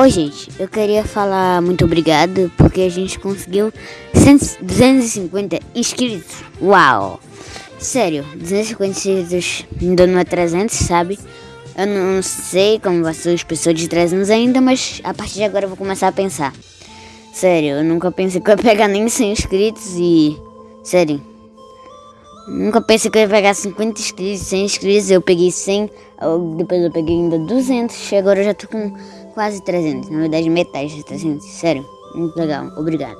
Oi, gente, eu queria falar muito obrigado porque a gente conseguiu 100, 250 inscritos. Uau! Sério, 250 inscritos ainda não é 300, sabe? Eu não sei como vai ser as pessoas de 300 ainda, mas a partir de agora eu vou começar a pensar. Sério, eu nunca pensei que eu ia pegar nem 100 inscritos e. Sério. Nunca pensei que eu ia pegar 50 inscritos, 100 inscritos, eu peguei 100, depois eu peguei ainda 200, e agora eu já tô com quase 300, na verdade metade de 300, sério, muito legal, obrigado.